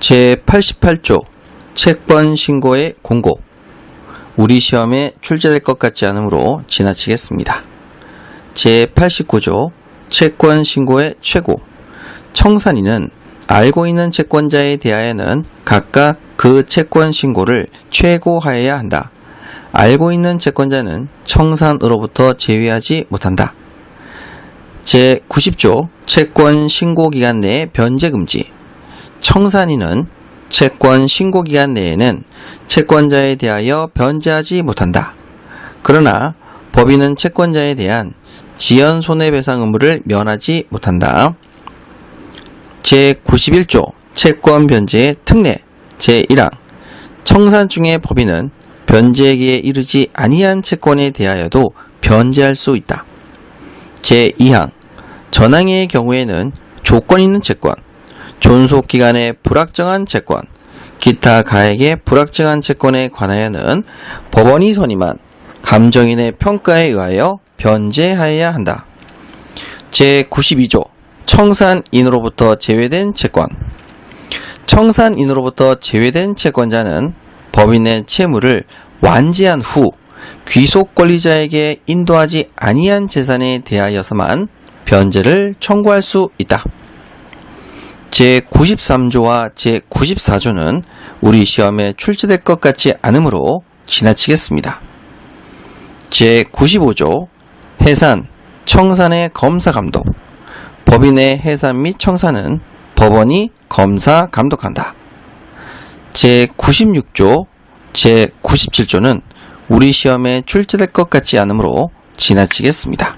제88조 채권 신고의 공고 우리 시험에 출제될 것 같지 않으므로 지나치겠습니다. 제89조 채권 신고의 최고 청산인은 알고 있는 채권자에 대하여는 각각 그 채권 신고를 최고하여야 한다. 알고 있는 채권자는 청산으로부터 제외하지 못한다. 제90조 채권 신고 기간 내의 변제 금지 청산인은 채권 신고 기간 내에는 채권자에 대하여 변제하지 못한다. 그러나 법인은 채권자에 대한 지연 손해배상 의무를 면하지 못한다. 제91조 채권 변제의 특례 제1항 청산 중의 법인은 변제기에 이르지 아니한 채권에 대하여도 변제할 수 있다. 제2항 전항의 경우에는 조건 있는 채권, 존속 기간의 불확정한 채권, 기타 가액의 불확정한 채권에 관하여는 법원이 선임한 감정인의 평가에 의하여 변제하여야 한다. 제92조 청산인으로부터 제외된 채권 청산인으로부터 제외된 채권자는 법인의 채무를 완지한 후 귀속 권리자에게 인도하지 아니한 재산에 대하여서만 변제를 청구할 수 있다. 제93조와 제94조는 우리 시험에 출제될 것 같지 않으므로 지나치겠습니다. 제95조 해산, 청산의 검사 감독 법인의 해산 및 청산은 법원이 검사 감독한다. 제96조, 제97조는 우리 시험에 출제될 것 같지 않으므로 지나치겠습니다.